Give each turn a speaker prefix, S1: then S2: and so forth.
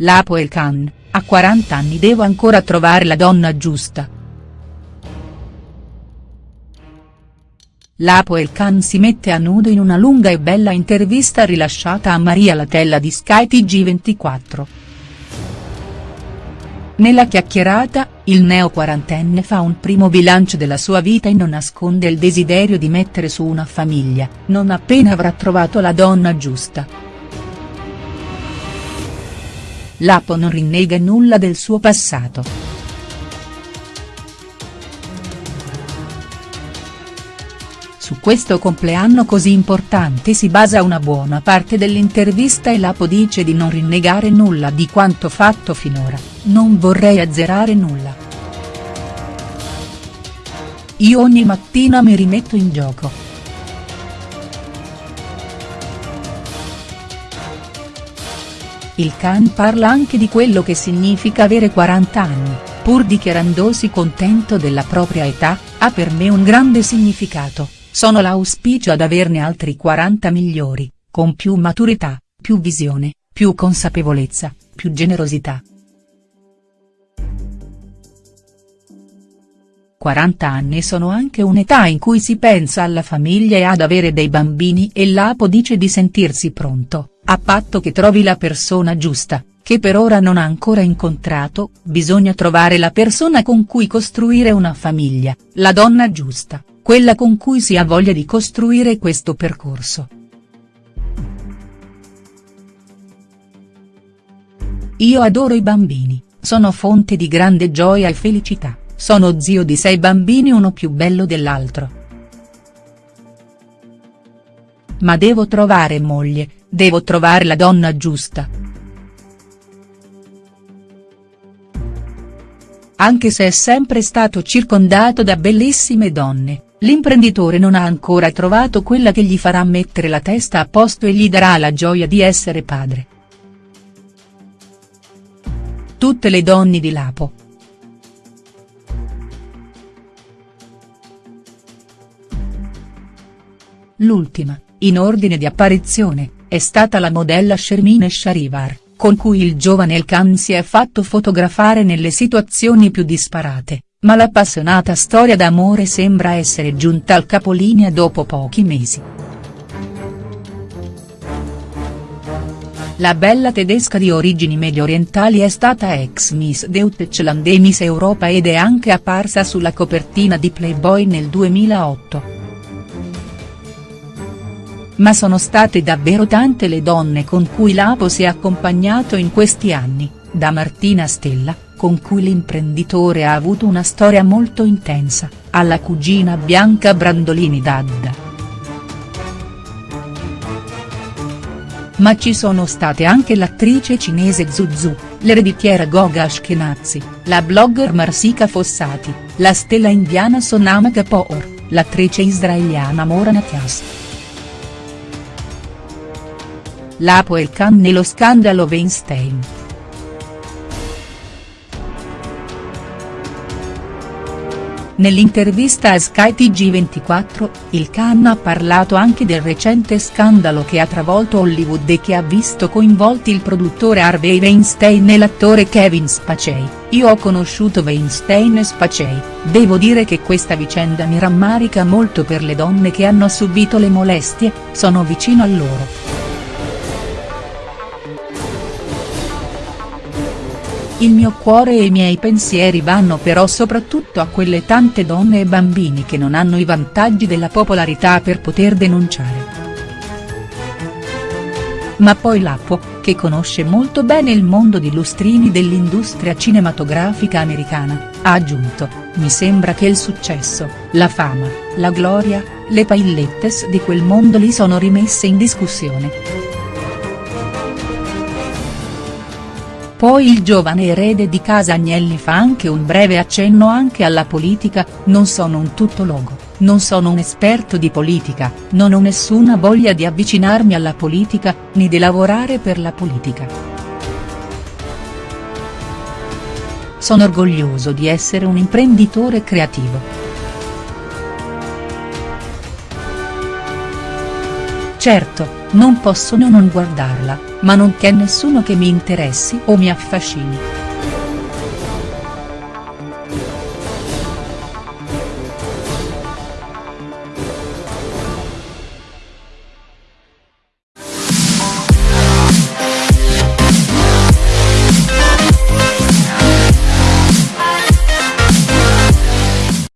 S1: Lapo Khan, a 40 anni devo ancora trovare la donna giusta. Lapo Khan si mette a nudo in una lunga e bella intervista rilasciata a Maria Latella di Sky TG24. Nella chiacchierata, il neo quarantenne fa un primo bilancio della sua vita e non nasconde il desiderio di mettere su una famiglia, non appena avrà trovato la donna giusta. Lapo non rinnega nulla del suo passato. Su questo compleanno così importante si basa una buona parte dell'intervista e Lapo dice di non rinnegare nulla di quanto fatto finora, non vorrei azzerare nulla. Io ogni mattina mi rimetto in gioco Il Khan parla anche di quello che significa avere 40 anni, pur dichiarandosi contento della propria età, ha per me un grande significato, sono l'auspicio ad averne altri 40 migliori, con più maturità, più visione, più consapevolezza, più generosità. 40 anni sono anche un'età in cui si pensa alla famiglia e ad avere dei bambini e l'Apo dice di sentirsi pronto, a patto che trovi la persona giusta, che per ora non ha ancora incontrato, bisogna trovare la persona con cui costruire una famiglia, la donna giusta, quella con cui si ha voglia di costruire questo percorso. Io adoro i bambini, sono fonte di grande gioia e felicità, sono zio di sei bambini uno più bello dell'altro. Ma devo trovare moglie, Devo trovare la donna giusta. Anche se è sempre stato circondato da bellissime donne, l'imprenditore non ha ancora trovato quella che gli farà mettere la testa a posto e gli darà la gioia di essere padre. Tutte le donne di Lapo. L'ultima, in ordine di apparizione, è stata la modella Shermine Sharivar, con cui il giovane El Khan si è fatto fotografare nelle situazioni più disparate, ma l'appassionata storia d'amore sembra essere giunta al capolinea dopo pochi mesi. La bella tedesca di origini medio-orientali è stata ex Miss Deutschland e Miss Europa ed è anche apparsa sulla copertina di Playboy nel 2008 ma sono state davvero tante le donne con cui Lapo si è accompagnato in questi anni, da Martina Stella, con cui l'imprenditore ha avuto una storia molto intensa, alla cugina Bianca Brandolini Dadda. Ma ci sono state anche l'attrice cinese Zuzu, l'ereditiera Goga Ashkenazi, la blogger Marsika Fossati, la stella indiana Sonama Kapoor, l'attrice israeliana Morana Kias. Lapo El Khan nello scandalo Weinstein. Nell'intervista a Sky TG24, il Khan ha parlato anche del recente scandalo che ha travolto Hollywood e che ha visto coinvolti il produttore Harvey Weinstein e l'attore Kevin Spacey, io ho conosciuto Weinstein e Spacey, devo dire che questa vicenda mi rammarica molto per le donne che hanno subito le molestie, sono vicino a loro. Il mio cuore e i miei pensieri vanno però soprattutto a quelle tante donne e bambini che non hanno i vantaggi della popolarità per poter denunciare. Ma poi Lapo, che conosce molto bene il mondo di lustrini dell'industria cinematografica americana, ha aggiunto, mi sembra che il successo, la fama, la gloria, le paillettes di quel mondo lì sono rimesse in discussione. Poi il giovane erede di casa Agnelli fa anche un breve accenno anche alla politica, non sono un tuttologo, non sono un esperto di politica, non ho nessuna voglia di avvicinarmi alla politica, né di lavorare per la politica. Sono orgoglioso di essere un imprenditore creativo. Certo, non posso non guardarla, ma non c'è nessuno che mi interessi o mi affascini.